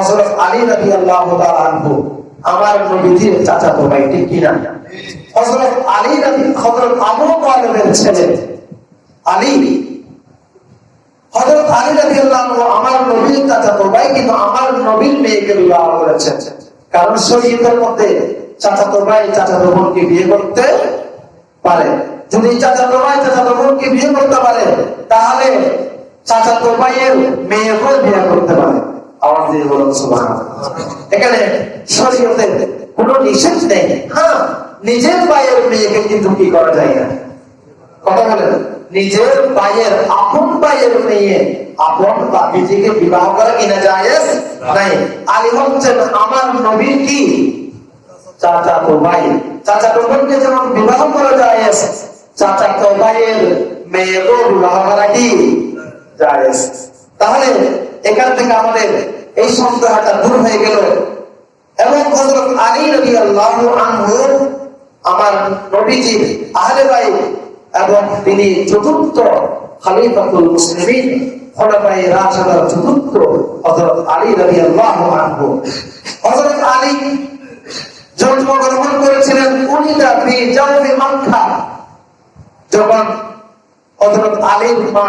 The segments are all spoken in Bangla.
হযরত আলী আনহু, আমার নবীজির ভাই, ঠিক কিনা হযরত আলী রাদি, হযরত আবু ছেলে, আলী। কারণ শরীয়তের মধ্যে চাচাতো ভাই চাচাতো বিয়ে করতে পারে। যদি চাচাতো ভাই চাচাতো বিয়ে করতে পারে, তাহলে চাচাতো ভাইয়ের মেয়েকেও বিয়ে করতে পারে। আওয়াজ কোনো নিষেধ হ্যাঁ নিজের যায় কথা নিজের বিবাহ করা কিনা জায়েজ? নাই। আলী হচ্ছেন আমার নবীর কি? চাচা তো ভাই। চাচা তো বোনকে যেমন বিবাহ করা জায়েজ, চাচা তো ভাইয়ের মেয়েরও বিবাহ করা কি? জায়েজ। তাহলে এখান থেকে আমাদের এই সন্দেহটা দূর হয়ে গেল। এবং হযরত আলী রাদিয়াল্লাহু আনহু, আমার নবীজি, আহলে বাইত, এবং তিনি চতুর্থ খলিফাতুল মুসলিমিন রাশিদার চতুর্থ হযরত আলী রাদিয়াল্লাহু আনহু। হযরত আলী জন্মগ্রহণ করেছিলেন উনিদা ফি জাওফি মক্কা, যখন হযরত আলীর মা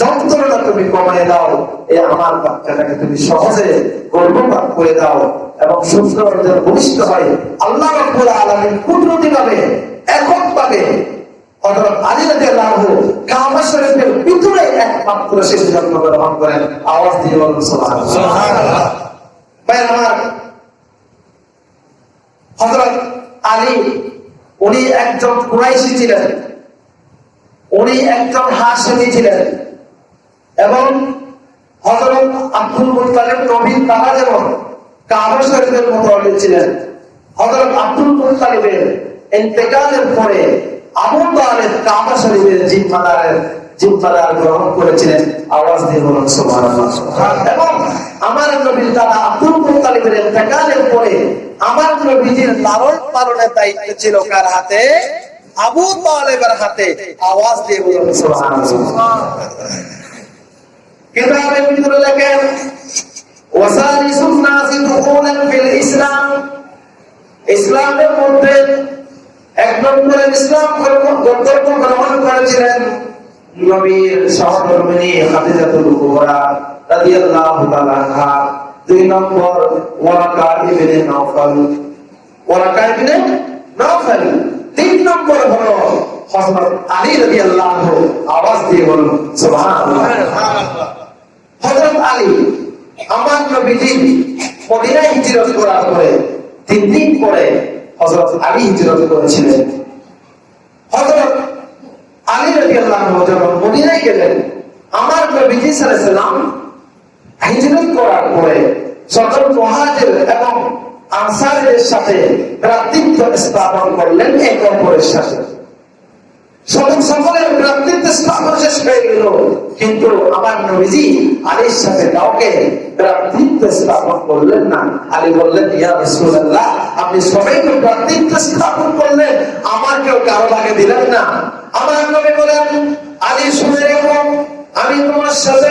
যন্ত্রণা তুমি কমায় দাও। এই আমার বাচ্চাটাকে তুমি সহজে গর্ভপাত করে দাও এবং যেন ভূমিষ্ঠ হয়। আল্লাহ রব্বুল আলামিন কুদরতি ভাবে একক ভিতরে একমাত্র জন্মগ্রহণ করেন। আওয়াজ দিয়ে বলুন আলী উনি একজন কুরাইশি ছিলেন। উনি একজন হাসমি ছিলেন। এবং হযরত আব্দুল মুত্তালিব নবীর তারা যেমন কাবা শরীফের মতো ছিলেন। হযরত আব্দুল মুত্তালিবের ইন্তেকালের পরে আবু তালেব কাবা শরীফের জিম্মাদারের জিম্মাদার গ্রহণ করেছিলেন। আওয়াজ দিয়ে বলুন এবং আমার নবীর দাদা আব্দুল মুত্তালিবের ইন্তেকালের পরে আমার নবীজির লালন পালনের দায়িত্ব ছিল কার হাতে? আবু তালেবের হাতে। আওয়াজ দিয়ে বলুন কিতাবের ভিতরে লেখেন ওয়াসালিসুন নাসি দুখুলান ফিল ইসলাম। ইসলামের মধ্যে এক নম্বরে ইসলাম কর্তব্য গ্রহণ করেছিলেন নবীর সহধর্মিনী খাদিজাতুল কুবরা রাদিয়াল্লাহু তাআলা আনহা। দুই নম্বর, Waraqa ibn Nawfal. Waraqa ibn Nawfal. তিন নম্বর হলো হযরত আলী রাদিয়াল্লাহু আওয়াজ দিয়ে বলুন সুবহানাল্লাহ। হযরত আলী আমার নবীজি মদিনায় হিজরত করার পরে তিন দিন পরে হযরত আলী হিজরত করেছিলেন। হযরত আলী রাদিয়াল্লাহু যখন মদিনায় গেলেন, আমার নবীজি আলাইহি হিজরত করার পরে সকল মুহাজির এবং আনসারদের সাথে ভ্রাতৃত্ব স্থাপন করলেন, এক অপরের সাথে। সকল সকলের স্থাপন শেষ হয়ে গেল। কিন্তু আমার নবীজি আলীর সাথে কাউকে ভ্রাতৃত্ব স্থাপন করলেন না। আলী বললেন, ইয়া রাসূলুল্লাহ, আপনি সবাইকে ভ্রাতৃত্ব স্থাপন করলেন। আমার কেউ কারও আগে দিলেন না। আমার নবী বলেন, আলী শুনে রেখো আমি তোমার সাথে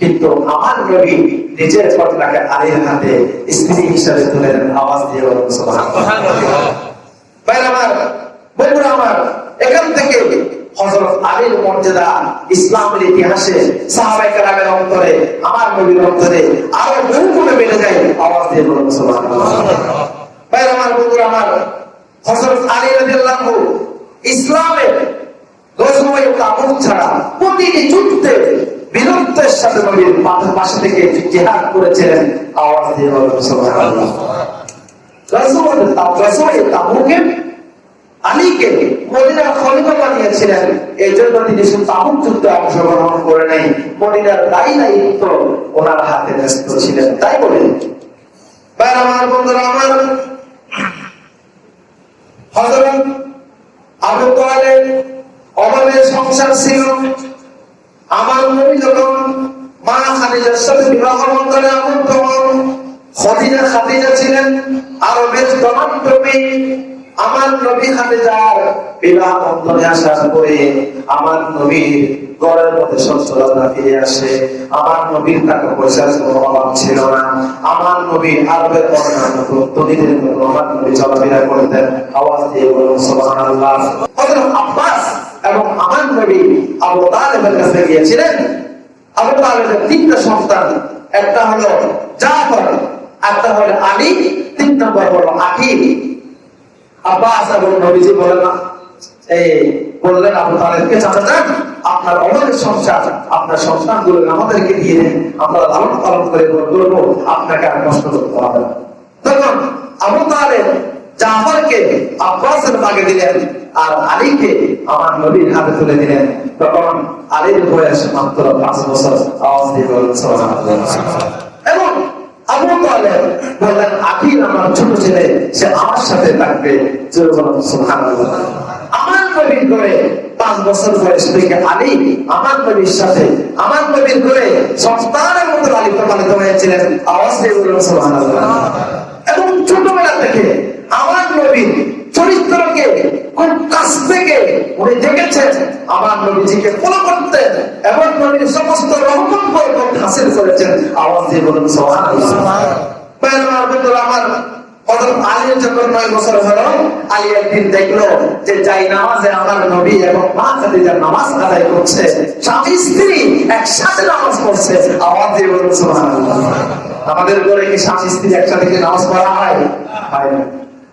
কিন্তু আমার নবী নিজের কন্যাকে আলীর হাতে স্ত্রী হিসাবে তুলে আওয়াজ দিয়ে আমার, বন্ধুরা আমার, এখান থেকে হযরত আলীর মর্যাদা ইসলামের ইতিহাসে সাহাবায়ে কেরামের অন্তরে, আমার নবীর অন্তরে আরও বহু গুণে বেড়ে যায়, আওয়াজ দিয়ে বলুন ভাই আমার, বন্ধুরা আমার, হযরত আলী রাদিয়াল্লাহু ইসলামের গজওয়ে তাবুক ছাড়া প্রতিটি যুদ্ধে বীরত্বের সাথে নবীর পাশে- পাশে থেকে জিহাদ করেছিলেন আওয়াজ দিয়ে বলুন, সুবহানাল্লাহ। এই জন্য তিনি অংশগ্রহণ করে নাই, মদিনার দায়ী দায়িত্ব ওনার হাতে ন্যস্ত ছিলেন। তাই বলে, ভাই আমার বন্ধুরা, আমার হযরত আবু তালেব সংসার ছিল। আমার নবী যখন মা খাদিজার সাথে বিবাহ বন্ধনে আবদ্ধ হন খদিজা খাদিজা ছিলেন আরবের জনপ্রমী আমার নবী খাদিজার বিবাহ বন্ধনে আসার পরে আমার নবীর মধ্যে সচ্ছলতা ফিরে আসে। আমার নবীর টাকা পয়সার কোনো অভাব ছিল না। আমার আরবের অন্যান্য আমার নবী চলাফেরা করতেন। আওয়াজ দিয়ে বলুন, সুবহানাল্লাহ। হযরত আব্বাস এবং আমার নবী আবু তালেবের কাছে গিয়েছিলেন। আবু তালেবের তিনটা সন্তান, একটা হলো জাফর, একটা হলো আলী, তিন নম্বর হলো আকিব আব্বাস এবং নবীজি বলেন এই বললেন, আবু তালেবকে চাচা যান, আপনার অনেক সংসার, আপনার আমাদেরকে দিয়ে দেন, আমরা লালন পালন করে করব আপনাকে আর কষ্ট করতে হবে তখন আবু তালেব জাফরকে আব্বাসের বাগে দিলেন আর আলীকে আমার নবীর হাতে তুলে দিলেন। তখন আলীর বয়স মাত্র পাঁচ বছর। এবং আবু বললেন আমার ছোট ছেলে, সে আমার সাথে থাকবে। আমার নবীর করে পাঁচ বছর বয়স থেকে আলী আমার নবীর সাথে, আমার নবীর করে সন্তানের মতো লালিত পালিত হয়েছিলেন। আওয়াজ দিয়ে সুবহানাল্লাহ। এবং ছোটবেলা থেকে আমার চরিত্রকে কাছ থেকে উনি দেখেছেন, আমার নবীজিকে ফলো করতেন, এবং নবীর সমস্ত রহমত হাসিল করেছেন। আমার আমার একসাথে নামাজ পড়ছে। বলুন আমাদের ঘরে কি স্বামী স্ত্রী একসাথে নামাজ পড়া হয়?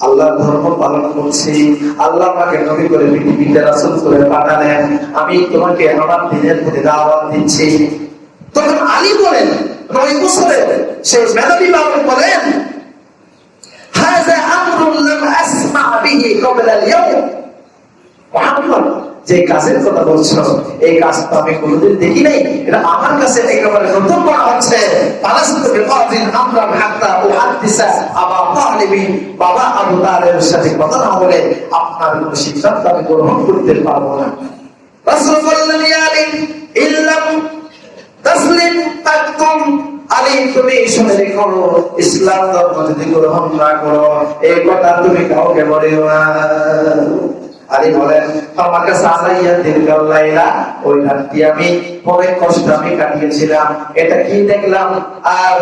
আল্লাহর ধর্ম পালন করছি আল্লাহ আমাকে নবী করে পৃথিবীতে রাসূল করে পাঠালেন আমি তোমাকে আমার দিনের প্রতি দাওয়াত দিচ্ছি তখন আলী বলেন নয় বছরে সেই মেধাবী বালক বলেন هذا امر لم اسمع به قبل اليوم মুহাম্মদ যে কাজের কথা বলছো, এই কাজ তো আমি কোনোদিন দেখি নাই। এটা আমার কাছে একেবারে নতুন করা হচ্ছে। গ্রহণ করতে পারব না। তুমি ইসলাম ধর্ম যদি গ্রহণ না করো, এই কথা তুমি কাউকে বলিও না। আলী বলেন লাইলা, ওই আমি অনেক কষ্ট আমি কাটিয়েছিলাম। এটা কি দেখলাম? আর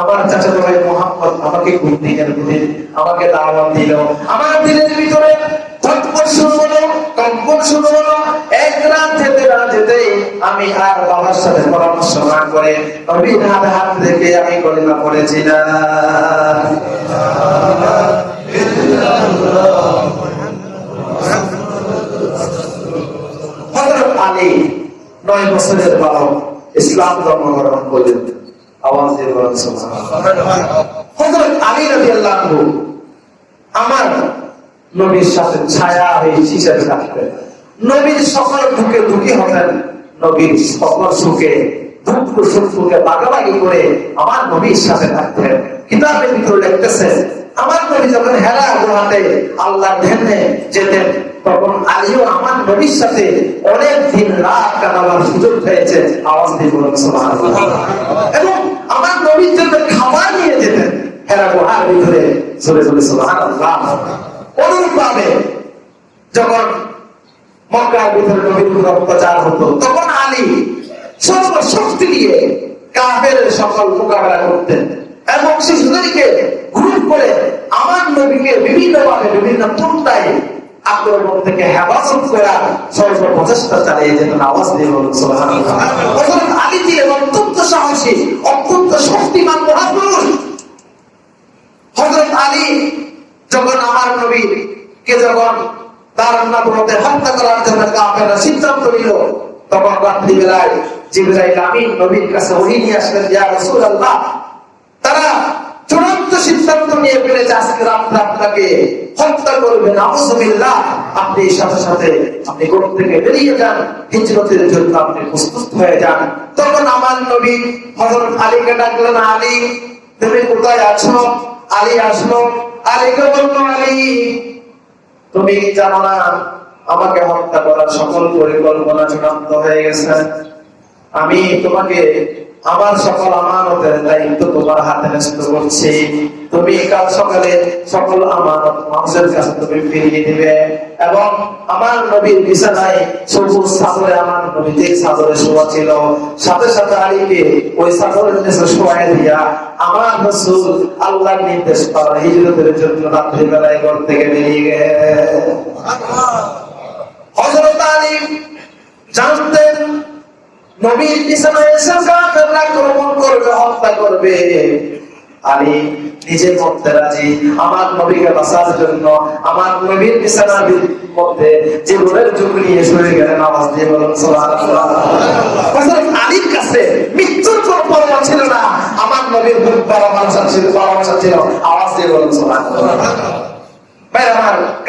আমার চাচা মোহাম্মদ, আমাকে ঘুম আমাকে দাওয়াত দিল। আমার ভিতরে বাবার সাথে পরামর্শ না করে আমি পড়েছিলাম। আলী নয় বছরের বালক, ইসলাম করলেন। আমার নবীর সাথে থাকতেন সকল নবীর সকল সুখ বাগাবাগি করে আমার নবীর সাথে থাকতেন। কিতাবের ভিতরে লিখতেছেন, আমার নবী যখন হেরা গুহাতে আল্লাহ ধ্যানে যেতেন তখন আলিও আমার সাথে অনেক দিন রাত কাটাবার সুযোগ হয়েছে। আওয়াজ দিয়ে বলুন। এবং আমার খাবার নিয়ে যেতেন। হেরা ভিতরে অনুরূপ ভাবে যখন মক্কার ভিতরে নবীর হতো, তখন আলী সর্বশক্তি দিয়ে কাফের সকল মোকাবেলা করতেন এবং শিশুদেরকে গ্রুপ করে আমার নবীকে বিভিন্ন ভাবে বিভিন্ন পন্থায় আক্রমণ থেকে হেফাজত করা সর্ব প্রচেষ্টা চালিয়ে যেতেন আওয়াজ দিয়ে বলুন। হযরত আলী ছিলেন অত্যন্ত সাহসী, অত্যন্ত শক্তিমান মহাপুরুষ হযরত আলী যখন আমার নবী কে যখন তার হত্যা করার জন্য সিদ্ধান্ত নিল, তখন জিবরাইল আমিন নবীর কাছে নিয়ে আসলেন, ইয়া রাসূলুল্লাহ, তারা চূড়ান্ত সিদ্ধান্ত নিয়ে ফেলেছে আজকে রাত্রে আপনাকে। হত্যা করবেন আউযুবিল্লাহ আপনি সাথে সাথে আপনি ঘর থেকে বেরিয়ে যান, হিজরতের জন্য আপনি প্রস্তুত হয়ে যান। তখন আমার নবী হযরত আলীকে ডাকলেন, আলী, তুমি কোথায় আছো? আলী আসলো, আলীকে বলল, আলী, তুমি জানো না, আমাকে হত্যা করার সকল পরিকল্পনা চূড়ান্ত হয়ে গেছে। আমি তোমাকে আমার সকল আমানতের দায়িত্ব তোমার হাতে ন্যস্ত করছি। তুমি কাল সকালে সকল আমানত মানুষের কাছে তুমি ফিরিয়ে দিবে এবং আমার নবীর বিছানায় সবুজ সাদরে আমার নবী যে সাদরে শোয়া ছিল, সাথে সাথে আলীকে ওই সাদরের নিচে শোয়াই দিয়া আমার রসুল আল্লাহর নির্দেশ পাওয়া হিজরতের জন্য রাত্রিবেলায় ঘর থেকে বেরিয়ে গেছে। হযরত আলী জানতেন নবীর বিছানায় এসে আক্রমণ করবে হত্যা করবে। আলী নিজের মধ্যে রাজি। আমার নবীকে বাঁচার জন্য, আমার নবীর বিছানার মধ্যে জীবনের যুগ নিয়ে শুয়ে গেলেন আওয়াজ দিয়ে বলুন আলীর কাছে মৃত্যুর কোনো পরোয়া ছিল না। আমার নবীর ভালোবাসা ছিল ভালোবাসা ছিল। আওয়াজ দিয়ে বলুন ভাই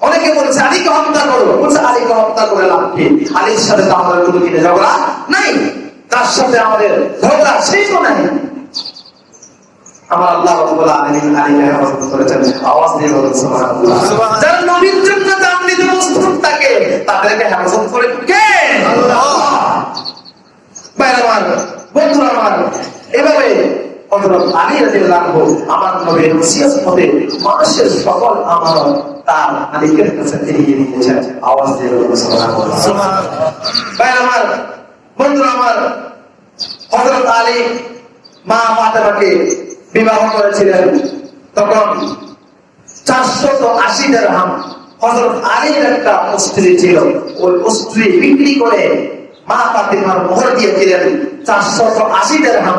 অনেকে বলেছে আলীকে হত্যা করো। বলছে আলীকে হত্যা করে লাভ কি? আলীর সাথে তো আমাদের কোনো কিনে ঝগড়া নাই। তার সাথে আমাদের ঝগড়া সেই তো নাই। আমার আল্লাহ রাব্বুল আলামিন আলীকে হেফাজত করেছেন। আওয়াজ দিয়ে বলুন সুবহানাল্লাহ। যারা নবীর জন্য জান নিতে প্রস্তুত থাকে তাদেরকে হেফাজত করে কে? আল্লাহ। ভাইরা আমার বন্ধুরা আমার এভাবে আমার সকল আওয়াজ আমার আমার মা বিবাহ করেছিলেন। তখন চারশত আশি দেড়হাম হযরত আলীর একটা স্ত্রী ছিল। ওই স্ত্রী বিক্রি করে মা ফাতিমার মোহর দিয়েছিলেন চারশত আশি দেড়হাম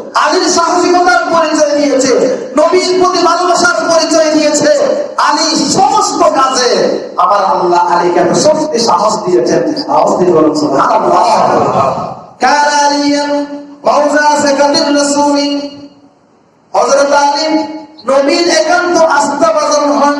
আলীর সাহসিকতার পরিচয় দিয়েছে, নবীর প্রতি ভালোবাসার পরিচয় দিয়েছে। আলী সমস্ত কাজে আমার আল্লাহ আলীকে শক্তি, সাহস দিয়েছেন। আওয়াজ দিয়ে বলুন কার একান্ত হন।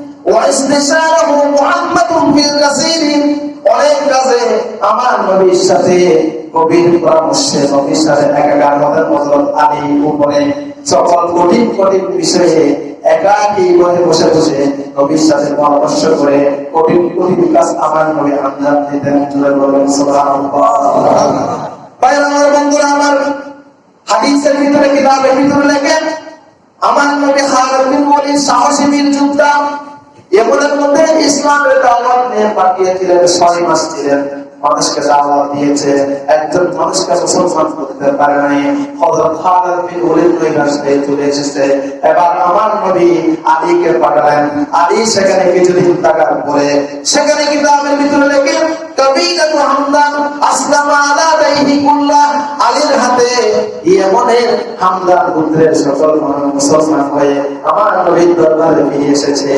আমার পরামর্শে করে কঠিন কঠিন কাজ আমার নবী আন্দাজ দিতেন বন্ধুরা, আমার হাদিসের ভিতরে, কিতাবের ভিতরে লেখেন, আমার নবী খালিদ বিন সাহসী বীর যোদ্ধা এগুলোর মধ্যে ইসলামের দাওয়াত নিয়ে পাঠিয়েছিলেন, ছয় মাস ছিলেন। মানুষকে দাওয়াত দিয়েছে। একজন মানুষকে মুসলমান করতে পারে নাই। এবার আমার নবী আলীকে পাঠালেন। আলী সেখানে কিছুদিন থাকার পরে সেখানে কিতাবের ভিতরে লেখে কবিরাতু হামদান আলীর হাতে ইয়েমনের হামদান সকল মুসলমান হয়ে আমার নবীর দরবারে ফিরে এসেছে।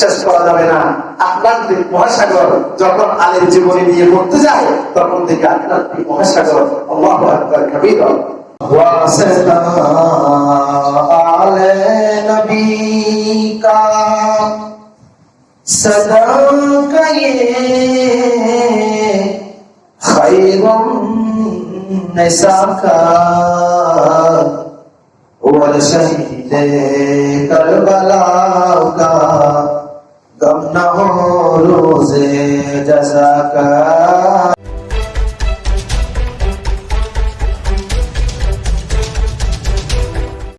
শেষ করা যাবে না। মহাসাগর যখন আলীর জীবনী নিয়ে পড়তে যায়, তখন থেকে আটলান্টিক মহাসাগর صدا کا خیر نسا کا اور شہید کربلا کا گم نہ ہو روز جزا کا